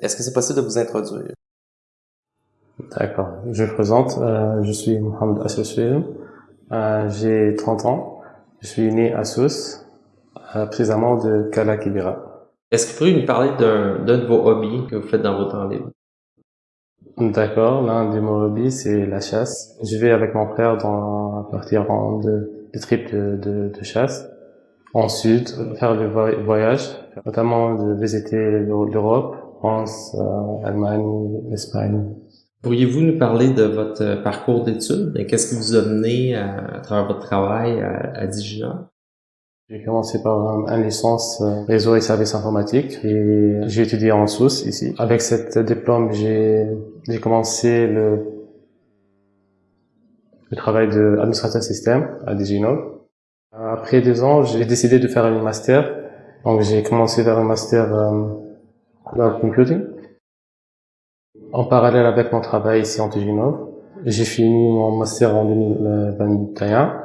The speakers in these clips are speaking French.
Est-ce que c'est possible de vous introduire? D'accord. Je me présente. Euh, je suis Mohamed Assoussouil. Euh, j'ai 30 ans. Je suis né à Sousse, euh, précisément de Kala Kibira. Est-ce que vous pourriez nous parler d'un de vos hobbies que vous faites dans vos temps libres? D'accord. L'un de mes hobbies, c'est la chasse. Je vais avec mon frère dans, à partir de, de trips de, de, de chasse. Ensuite, faire le voyage, notamment de visiter l'Europe, France, euh, Allemagne, Espagne. Pourriez-vous nous parler de votre parcours d'études? Qu'est-ce qui vous a mené à, travers votre travail à, à Digina? J'ai commencé par une licence euh, réseau et services informatiques et j'ai étudié en Sousse ici. Avec cette diplôme, j'ai commencé le, le travail d'administrateur système à Digino. Après deux ans, j'ai décidé de faire un master. Donc j'ai commencé vers un master le computing. En parallèle avec mon travail ici en Tiginov, j'ai fini mon master en 2021.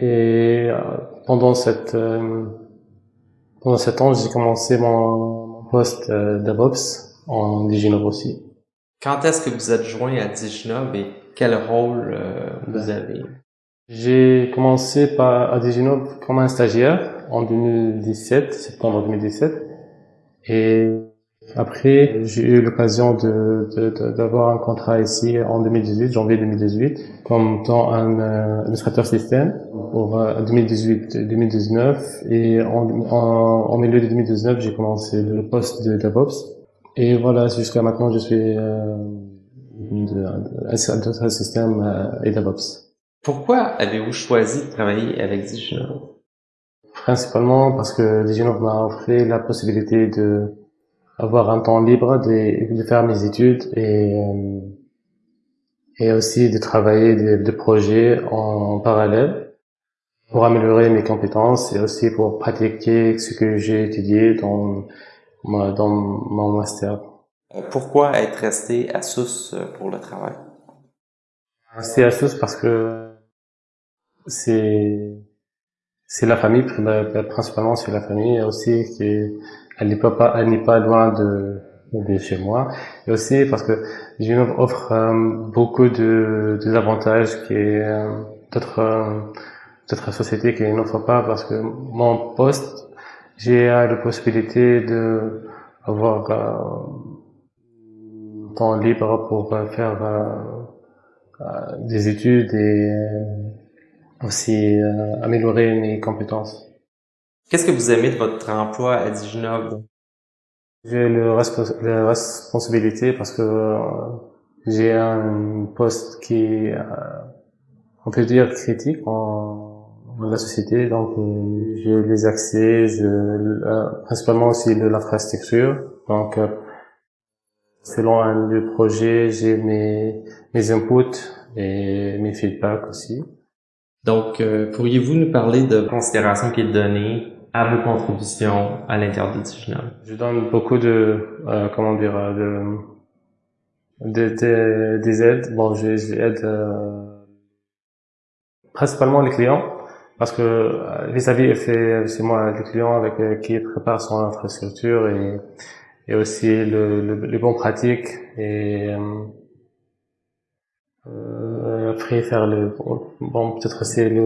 Et euh, pendant cette euh, pendant cet an, j'ai commencé mon, poste euh, DevOps en Diginov aussi. Quand est-ce que vous êtes joint à Diginov et quel rôle vous ben, avez? j'ai commencé par, à Diginov comme un stagiaire en 2017, septembre 2017. Et après, j'ai eu l'occasion de, d'avoir un contrat ici en 2018, janvier 2018, comme tant un euh, administrateur système pour 2018-2019. Euh, Et en, en, milieu de 2019, j'ai commencé le poste de DevOps. Et voilà, jusqu'à maintenant, je suis euh, administrateur système euh, et DevOps. Pourquoi avez-vous choisi de travailler avec Diginov? Principalement parce que Diginov m'a offert la possibilité de avoir un temps libre de, de faire mes études et euh, et aussi de travailler des de projets en, parallèle pour améliorer mes compétences et aussi pour pratiquer ce que j'ai étudié dans dans mon master. Euh, pourquoi être resté à Sousse pour le travail? Rester à Sousse parce que c'est c'est la famille principalement c'est la famille. Et aussi c'est elle n'est pas elle n'est pas loin de de chez moi. Et aussi parce que Genève offre euh, beaucoup de, de avantages qui euh, d'autres euh, d'autres sociétés qui n'offrent pas parce que mon poste j'ai la possibilité de avoir euh, temps libre pour faire des études et aussi euh, améliorer mes compétences. Qu'est-ce que vous aimez de votre emploi à Diginov? J'ai le la responsabilité parce que euh, j'ai un poste qui est, euh, on peut dire, critique en, dans la société. Donc, j'ai les accès, je, principalement aussi de l'infrastructure. Donc, selon un le projet, j'ai mes, mes inputs et mes feedbacks aussi. Donc, euh, pourriez-vous nous parler de considération qui est donnée à vos contributions à Digital? Je donne beaucoup de, euh, comment dire, euh, de, de, des aides. Bon, j'aide euh, principalement les clients parce que vis-à-vis c'est moi le client avec qui prépare son infrastructure et, et aussi le, le, les bonnes pratiques et euh, après faire le bon peut-être c'est le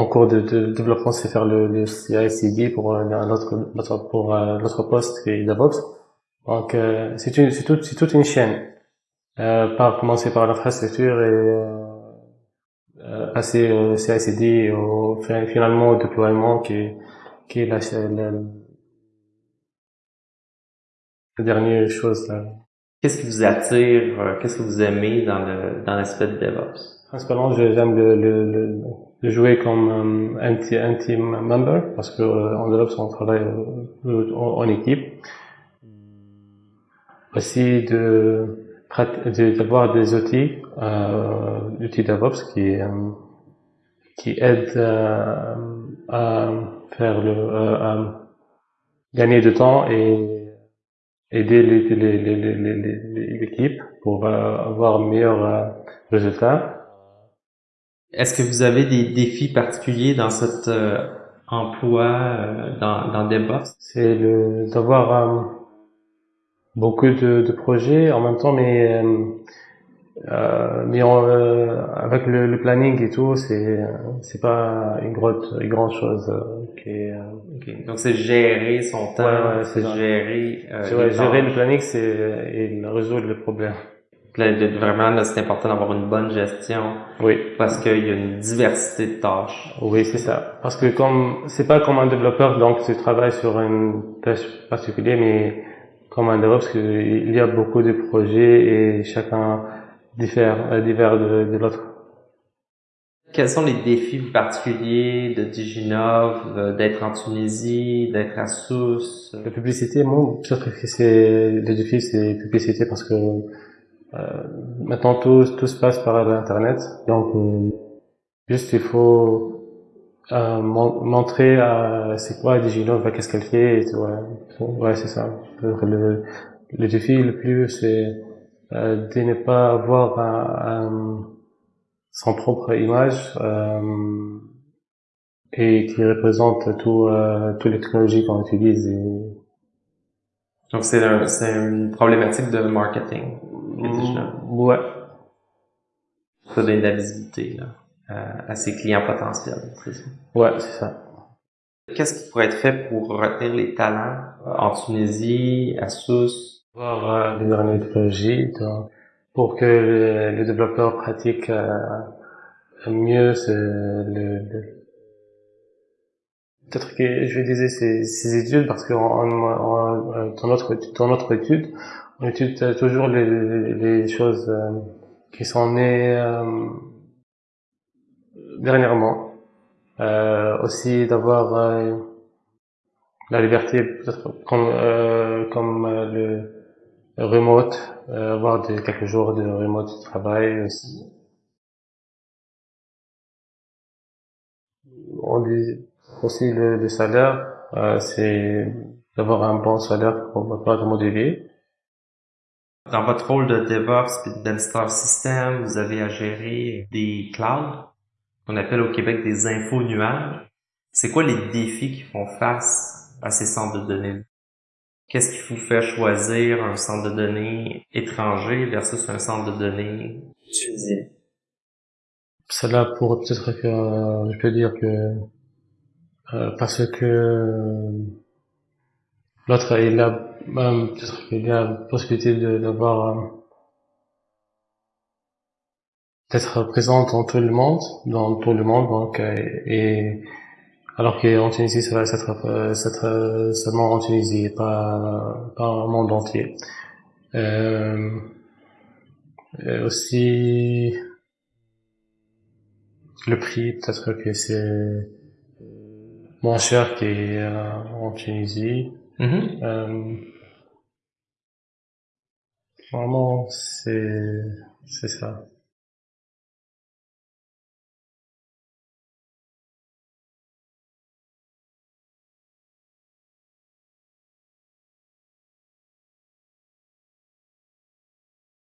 en cours de, développement c'est faire le, le CI/CD pour euh, notre pour euh, notre poste est DevOps. Donc euh, c'est une c'est toute c'est toute une chaîne. Euh, par commencer par l'infrastructure et euh, passer au CI/CD au finalement au déploiement qui qui est la, la, la dernière chose là. Qu'est-ce qui vous attire, euh, qu'est-ce que vous aimez dans le dans l'aspect de DevOps? Principalement, j'aime le, le, le, jouer comme un, un, team member parce que euh, en DevOps on travaille euh, en, équipe. Aussi de d'avoir des outils, euh, outils DevOps qui qui aident à faire le à gagner de temps et aider l'équipe pour euh, avoir meilleur euh, résultat. Est-ce que vous avez des défis particuliers dans cet euh, emploi dans, dans DevOps? C'est d'avoir beaucoup de, de projets en même temps, mais euh, mais euh, avec le, le, planning et tout, c'est c'est pas une grande une grande chose. Euh, qui est, okay. Donc c'est gérer son temps, ouais, c'est gérer. Euh, gérer le planning, c'est et résoudre le problème. Vraiment, c'est important d'avoir une bonne gestion. Oui. Parce qu'il y a une diversité de tâches. Oui, c'est ça. Parce que comme c'est pas comme un développeur, donc tu travailles sur une tâche particulière, mais comme un DevOps, il y a beaucoup de projets et chacun diffère, euh, diffère de, de l'autre. Quels sont les défis particuliers de Diginov, euh, d'être en Tunisie, d'être à Sousse? La publicité, moi, je trouve que c'est le défi, c'est la publicité parce que euh, maintenant tout, tout se passe par l'internet, donc euh, juste il faut euh, montrer euh, c'est quoi Diginov, qu'est-ce qu'elle fait, et tout, ouais, ouais c'est ça. Le, le défi le plus c'est de ne pas avoir un, son propre image euh, et qui représente tout, euh, toutes les technologies qu'on utilise. Donc c'est un, une problématique de marketing. Mm, ouais. Ça donne de la visibilité là, à, à ses clients potentiels. Ouais, c'est ça. Qu'est-ce qui pourrait être fait pour retenir les talents en Tunisie, à Sousse, voir les dernières technologies pour que les développeurs pratiquent euh, mieux le, peut-être que je dire ces, ces études parce que dans notre dans notre étude on étudie toujours les, les choses euh, qui sont nées euh, dernièrement. Aussi d'avoir la liberté peut-être comme comme le remote, euh, avoir quelques jours de remote travail aussi. On dit aussi le, salaire, euh, c'est d'avoir un bon salaire pour pas de modeler. Dans votre rôle de DevOps et d'installer système, vous avez à gérer des clouds, qu'on appelle au Québec des infos nuages. C'est quoi les défis qui font face à ces centres de données? Qu'est-ce qui vous fait choisir un centre de données étranger versus un centre de données tunisien? Cela pour peut-être que je peux dire que euh, parce que l'autre il a peut-être qu'il a la possibilité d'avoir euh, d'être présent dans tout le monde, dans tout le monde donc euh, et alors qu'en Tunisie, ça va être, euh, euh, seulement en Tunisie, pas, pas au monde entier. Euh, aussi, le prix, peut-être que c'est moins cher qu'en Tunisie. Mm-hmm. euh, vraiment, c'est, c'est ça.